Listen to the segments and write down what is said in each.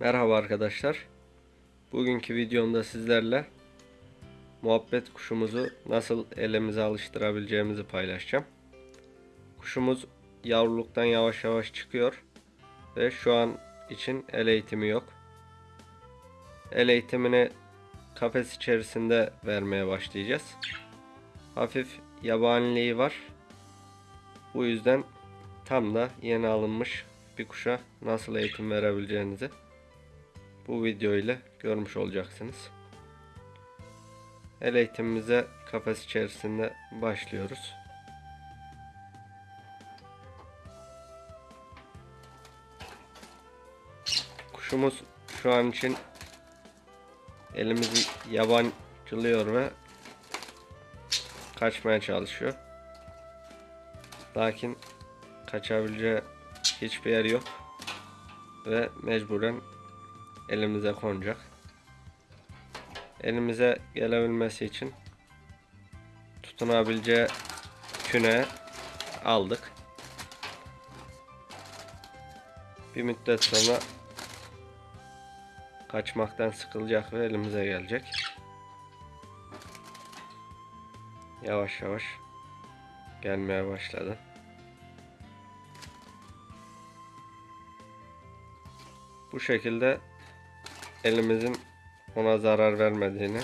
Merhaba arkadaşlar. Bugünkü videomda sizlerle muhabbet kuşumuzu nasıl elimize alıştırabileceğimizi paylaşacağım. Kuşumuz yavruluktan yavaş yavaş çıkıyor ve şu an için el eğitimi yok. El eğitimini kafes içerisinde vermeye başlayacağız. Hafif yabaniliği var. Bu yüzden tam da yeni alınmış bir kuşa nasıl eğitim verebileceğinizi bu video ile görmüş olacaksınız. El eğitimimize kafes içerisinde başlıyoruz. Kuşumuz şu an için elimizi yabancılıyor ve kaçmaya çalışıyor. Lakin kaçabileceği hiçbir yer yok ve mecburen elimize konacak. Elimize gelebilmesi için tutunabileceği küne aldık. Bir müddet sonra kaçmaktan sıkılacak ve elimize gelecek. Yavaş yavaş gelmeye başladı. Bu şekilde elimizin ona zarar vermediğini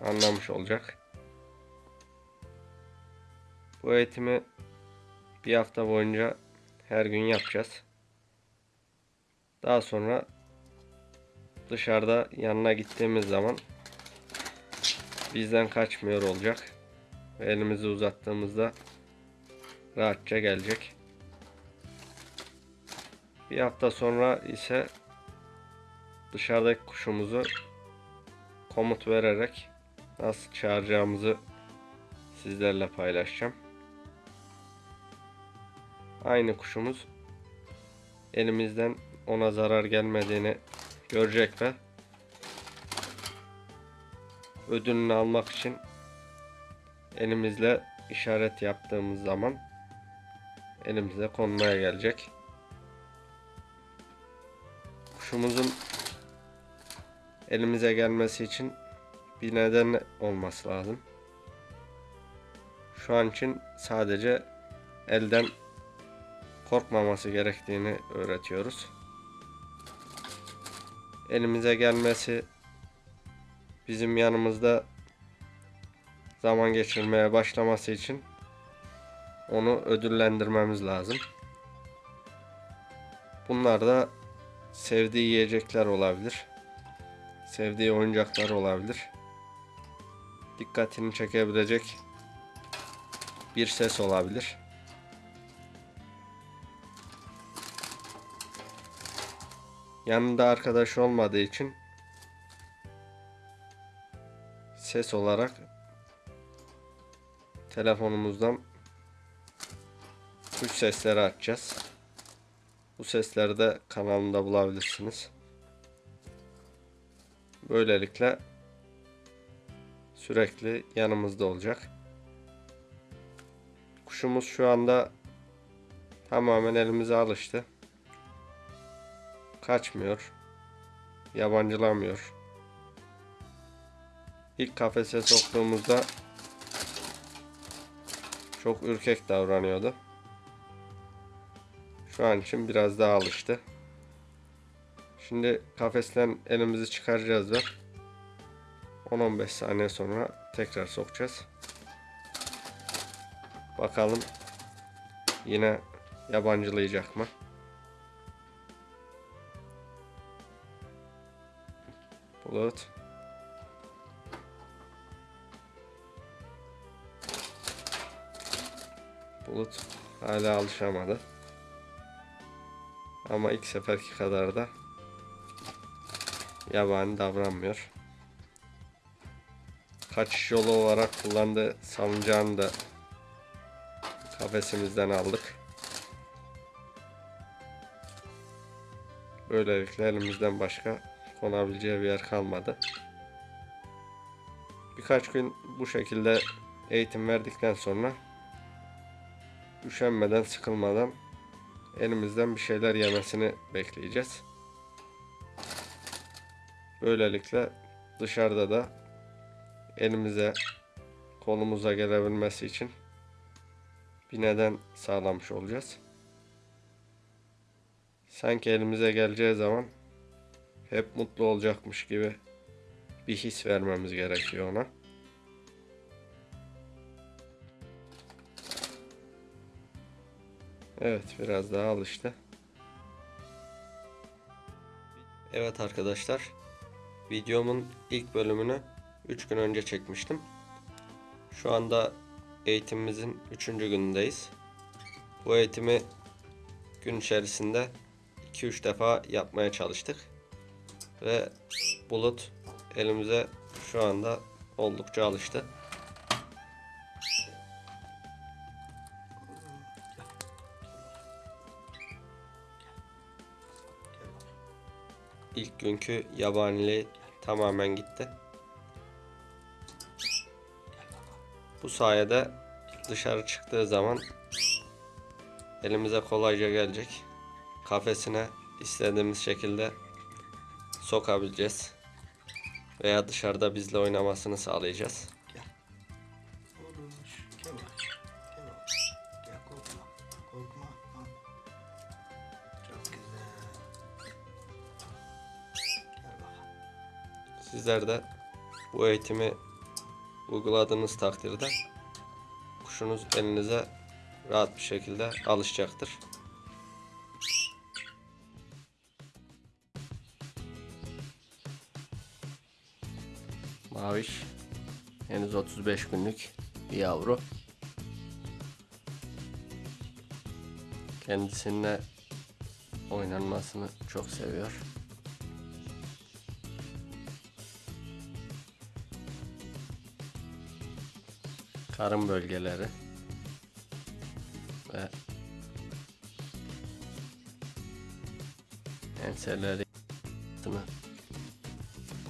anlamış olacak. Bu eğitimi bir hafta boyunca her gün yapacağız. Daha sonra dışarıda yanına gittiğimiz zaman bizden kaçmıyor olacak. Ve elimizi uzattığımızda rahatça gelecek. Bir hafta sonra ise dışarıdaki kuşumuzu komut vererek nasıl çağıracağımızı sizlerle paylaşacağım. Aynı kuşumuz elimizden ona zarar gelmediğini görecek ve ödülünü almak için elimizle işaret yaptığımız zaman elimize konmaya gelecek. Kuşumuzun elimize gelmesi için bir neden olması lazım. Şu an için sadece elden korkmaması gerektiğini öğretiyoruz. Elimize gelmesi bizim yanımızda zaman geçirmeye başlaması için onu ödüllendirmemiz lazım. Bunlar da sevdiği yiyecekler olabilir. Sevdiği oyuncaklar olabilir. Dikkatini çekebilecek bir ses olabilir. Yanında arkadaş olmadığı için ses olarak telefonumuzdan kuş sesleri açacağız. Bu sesleri de kanalımda bulabilirsiniz. Böylelikle sürekli yanımızda olacak. Kuşumuz şu anda tamamen elimize alıştı. Kaçmıyor. Yabancılamıyor. İlk kafese soktuğumuzda çok ürkek davranıyordu. Şu an için biraz daha alıştı. Şimdi kafesten elimizi çıkaracağız ve 10-15 saniye sonra tekrar sokacağız. Bakalım yine yabancılayacak mı? Bulut. Bulut hala alışamadı. Ama ilk seferki kadar da yabani davranmıyor. Kaçış yolu olarak kullandığı salıncağını da kafesimizden aldık. Böylelikle elimizden başka konabileceği bir yer kalmadı. Birkaç gün bu şekilde eğitim verdikten sonra üşenmeden, sıkılmadan elimizden bir şeyler yemesini bekleyeceğiz. Böylelikle dışarıda da elimize kolumuza gelebilmesi için bir neden sağlamış olacağız. Sanki elimize geleceği zaman hep mutlu olacakmış gibi bir his vermemiz gerekiyor ona. Evet biraz daha alıştı. Evet arkadaşlar videomun ilk bölümünü 3 gün önce çekmiştim. Şu anda eğitimimizin 3. günündeyiz. Bu eğitimi gün içerisinde 2-3 defa yapmaya çalıştık. Ve bulut elimize şu anda oldukça alıştı. İlk günkü yabaniliği tamamen gitti. Bu sayede dışarı çıktığı zaman elimize kolayca gelecek. Kafesine istediğimiz şekilde sokabileceğiz. Veya dışarıda bizle oynamasını sağlayacağız. Sizler de bu eğitimi uyguladığınız takdirde kuşunuz elinize rahat bir şekilde alışacaktır. Maviş henüz 35 günlük bir yavru. Kendisine oynanmasını çok seviyor. Karın bölgeleri ve enseleri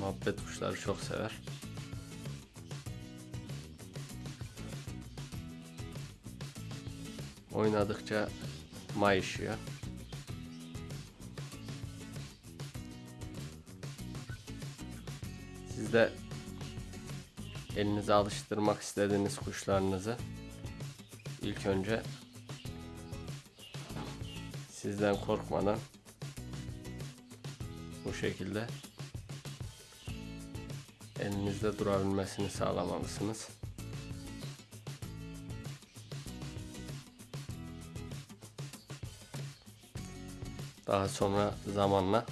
muhabbet kuşları çok sever. Oynadıkça mayışıyor. Siz de elinize alıştırmak istediğiniz kuşlarınızı ilk önce sizden korkmadan bu şekilde elinizde durabilmesini sağlamalısınız. Daha sonra zamanla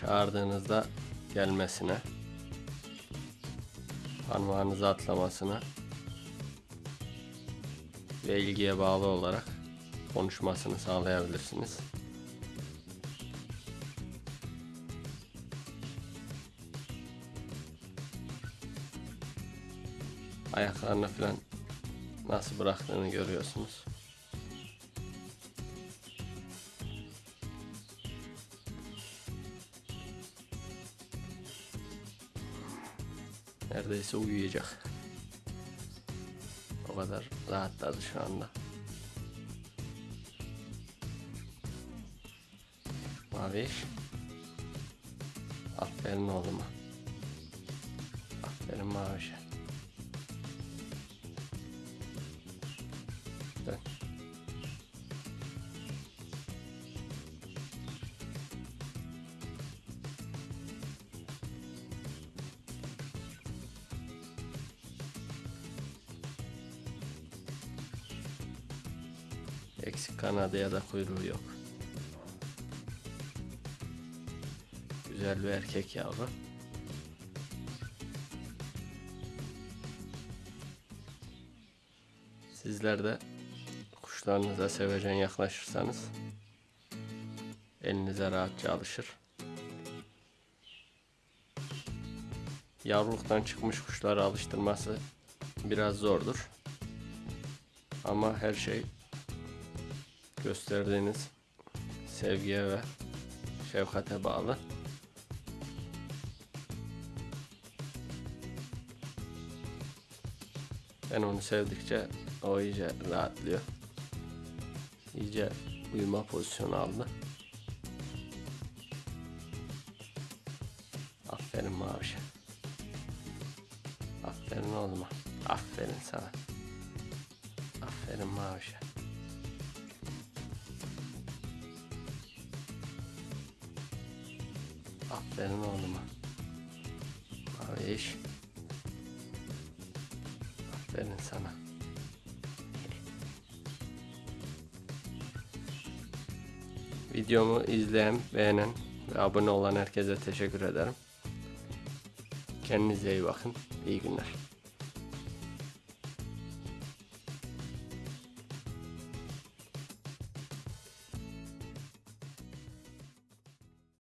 çağırdığınızda gelmesine parmağınızı atlamasına ve ilgiye bağlı olarak konuşmasını sağlayabilirsiniz. Ayaklarını falan nasıl bıraktığını görüyorsunuz. Neredeyse uyuyacak. O kadar rahatladı şu anda. Maviş. Aferin oğluma. Aferin Maviş'e. Eksik kanadı ya da kuyruğu yok. Güzel bir erkek yavru. Sizler de kuşlarınıza sevecen yaklaşırsanız elinize rahatça alışır. Yavruluktan çıkmış kuşları alıştırması biraz zordur. Ama her şey gösterdiğiniz sevgiye ve şefkate bağlı. Ben onu sevdikçe o iyice rahatlıyor. İyice uyuma pozisyonu aldı. Maviş'e. Aferin oğluma. Aferin sana. Aferin Maviş'e. Aferin oğluma. Maviş. Aferin sana. Videomu izleyen, beğenen ve abone olan herkese teşekkür ederim. Kendinize iyi bakın. İyi günler.